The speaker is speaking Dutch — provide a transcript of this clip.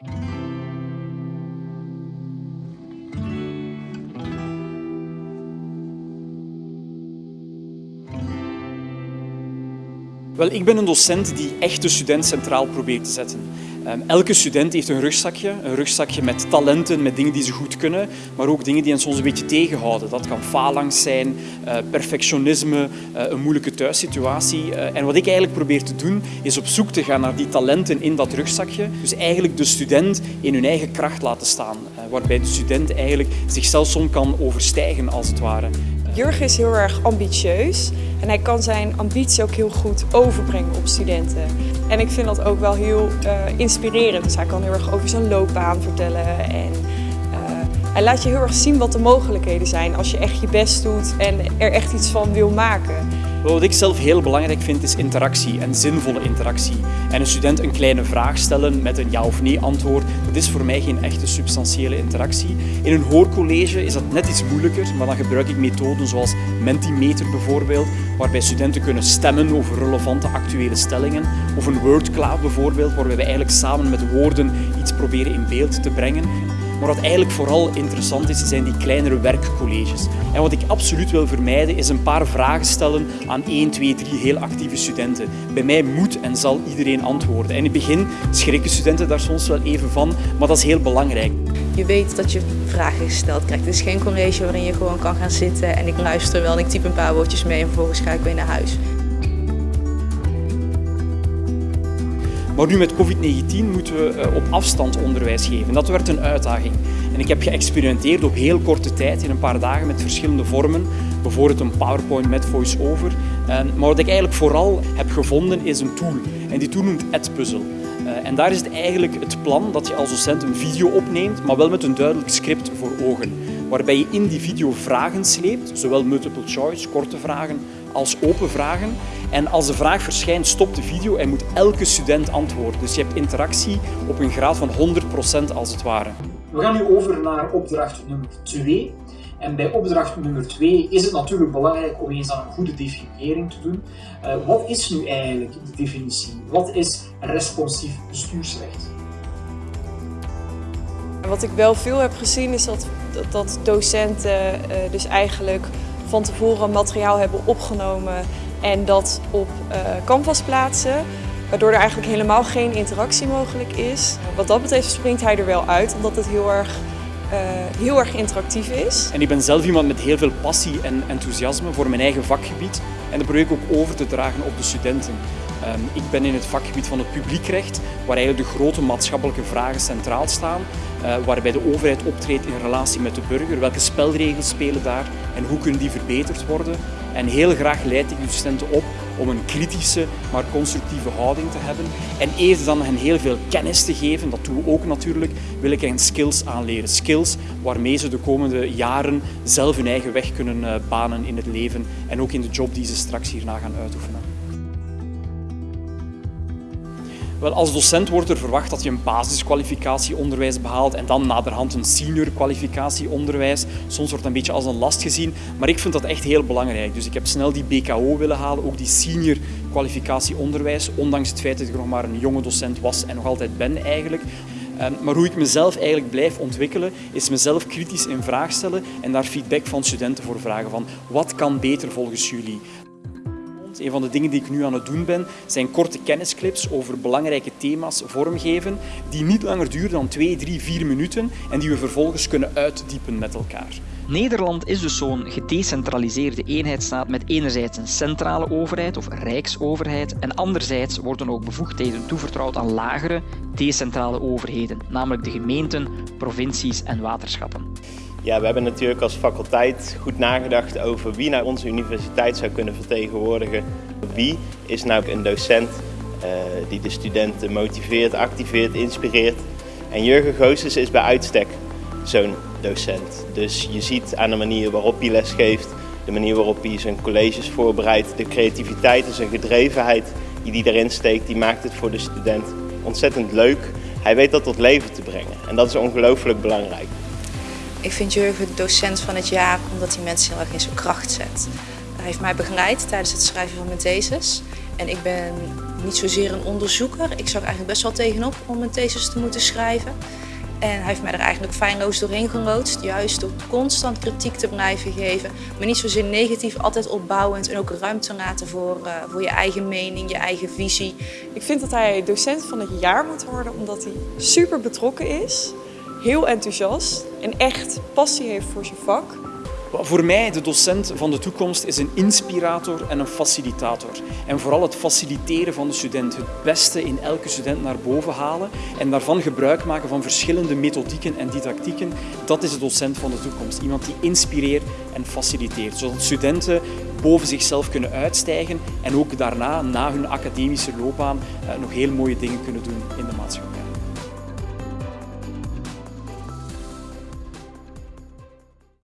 Thank you. Wel, ik ben een docent die echt de student centraal probeert te zetten. Um, elke student heeft een rugzakje, een rugzakje met talenten, met dingen die ze goed kunnen, maar ook dingen die hen soms een beetje tegenhouden. Dat kan faalangst zijn, uh, perfectionisme, uh, een moeilijke thuissituatie. Uh, en wat ik eigenlijk probeer te doen, is op zoek te gaan naar die talenten in dat rugzakje. Dus eigenlijk de student in hun eigen kracht laten staan, waarbij de student eigenlijk zichzelf soms kan overstijgen, als het ware. Jurgen is heel erg ambitieus en hij kan zijn ambitie ook heel goed overbrengen op studenten. En ik vind dat ook wel heel uh, inspirerend. Dus hij kan heel erg over zijn loopbaan vertellen en uh, hij laat je heel erg zien wat de mogelijkheden zijn als je echt je best doet en er echt iets van wil maken. Wat ik zelf heel belangrijk vind is interactie en zinvolle interactie. En een student een kleine vraag stellen met een ja of nee antwoord, dat is voor mij geen echte substantiële interactie. In een hoorcollege is dat net iets moeilijker, maar dan gebruik ik methoden zoals Mentimeter bijvoorbeeld, waarbij studenten kunnen stemmen over relevante actuele stellingen. Of een wordcloud bijvoorbeeld, waarbij we eigenlijk samen met woorden iets proberen in beeld te brengen. Maar wat eigenlijk vooral interessant is, zijn die kleinere werkcolleges. En wat ik absoluut wil vermijden, is een paar vragen stellen aan 1, 2, 3 heel actieve studenten. Bij mij moet en zal iedereen antwoorden. En in het begin schrikken studenten daar soms wel even van, maar dat is heel belangrijk. Je weet dat je vragen gesteld krijgt. Het is geen college waarin je gewoon kan gaan zitten en ik luister wel en ik typ een paar woordjes mee en vervolgens ga ik weer naar huis. Maar nu met COVID-19 moeten we eh, op afstand onderwijs geven. Dat werd een uitdaging. En ik heb geëxperimenteerd op heel korte tijd, in een paar dagen, met verschillende vormen. Bijvoorbeeld een PowerPoint met voice-over. Maar wat ik eigenlijk vooral heb gevonden is een tool. En die tool noemt Edpuzzle. Eh, en daar is het eigenlijk het plan dat je als docent een video opneemt, maar wel met een duidelijk script voor ogen. Waarbij je in die video vragen sleept, zowel multiple choice, korte vragen, als open vragen. En als de vraag verschijnt, stopt de video en moet elke student antwoorden. Dus je hebt interactie op een graad van 100% als het ware. We gaan nu over naar opdracht nummer 2. En bij opdracht nummer 2 is het natuurlijk belangrijk om eens aan een goede definiëring te doen. Uh, wat is nu eigenlijk de definitie? Wat is responsief bestuursrecht? Wat ik wel veel heb gezien is dat, dat docenten uh, dus eigenlijk van tevoren materiaal hebben opgenomen en dat op uh, Canvas plaatsen. Waardoor er eigenlijk helemaal geen interactie mogelijk is. Wat dat betreft springt hij er wel uit, omdat het heel erg, uh, heel erg interactief is. En ik ben zelf iemand met heel veel passie en enthousiasme voor mijn eigen vakgebied. En dat probeer ik ook over te dragen op de studenten. Um, ik ben in het vakgebied van het publiekrecht, waar eigenlijk de grote maatschappelijke vragen centraal staan. Uh, waarbij de overheid optreedt in relatie met de burger. Welke spelregels spelen daar en hoe kunnen die verbeterd worden? En heel graag leid ik de studenten op om een kritische, maar constructieve houding te hebben. En eerder dan hen heel veel kennis te geven, dat doen we ook natuurlijk, wil ik hen skills aanleren. Skills waarmee ze de komende jaren zelf hun eigen weg kunnen uh, banen in het leven en ook in de job die ze straks hierna gaan uitoefenen. Wel, als docent wordt er verwacht dat je een basiskwalificatie onderwijs behaalt en dan naderhand een senior kwalificatie onderwijs. Soms wordt het een beetje als een last gezien, maar ik vind dat echt heel belangrijk. Dus ik heb snel die BKO willen halen, ook die senior kwalificatie onderwijs, ondanks het feit dat ik nog maar een jonge docent was en nog altijd ben eigenlijk. Ehm, maar hoe ik mezelf eigenlijk blijf ontwikkelen, is mezelf kritisch in vraag stellen en daar feedback van studenten voor vragen van wat kan beter volgens jullie. Een van de dingen die ik nu aan het doen ben, zijn korte kennisclips over belangrijke thema's vormgeven, die niet langer duren dan 2, 3, 4 minuten en die we vervolgens kunnen uitdiepen met elkaar. Nederland is dus zo'n gedecentraliseerde eenheidsstaat met enerzijds een centrale overheid of rijksoverheid en anderzijds worden ook bevoegdheden toevertrouwd aan lagere, decentrale overheden, namelijk de gemeenten, provincies en waterschappen. Ja, we hebben natuurlijk als faculteit goed nagedacht over wie nou onze universiteit zou kunnen vertegenwoordigen. Wie is nou een docent uh, die de studenten motiveert, activeert, inspireert. En Jurgen Goossens is bij uitstek zo'n docent. Dus je ziet aan de manier waarop hij lesgeeft, de manier waarop hij zijn colleges voorbereidt, de creativiteit en zijn gedrevenheid die hij erin steekt, die maakt het voor de student ontzettend leuk. Hij weet dat tot leven te brengen en dat is ongelooflijk belangrijk. Ik vind Jurgen docent van het jaar omdat hij mensen heel erg in zijn kracht zet. Hij heeft mij begeleid tijdens het schrijven van mijn thesis. En ik ben niet zozeer een onderzoeker. Ik zag eigenlijk best wel tegenop om een thesis te moeten schrijven. En hij heeft mij er eigenlijk feilloos doorheen geloodst, juist door constant kritiek te blijven geven. Maar niet zozeer negatief, altijd opbouwend en ook ruimte laten voor, uh, voor je eigen mening, je eigen visie. Ik vind dat hij docent van het jaar moet worden omdat hij super betrokken is, heel enthousiast en echt passie heeft voor zijn vak. Voor mij, de docent van de toekomst is een inspirator en een facilitator. En vooral het faciliteren van de student, het beste in elke student naar boven halen en daarvan gebruik maken van verschillende methodieken en didactieken. Dat is de docent van de toekomst. Iemand die inspireert en faciliteert, zodat studenten boven zichzelf kunnen uitstijgen en ook daarna, na hun academische loopbaan, eh, nog heel mooie dingen kunnen doen in de maatschappij.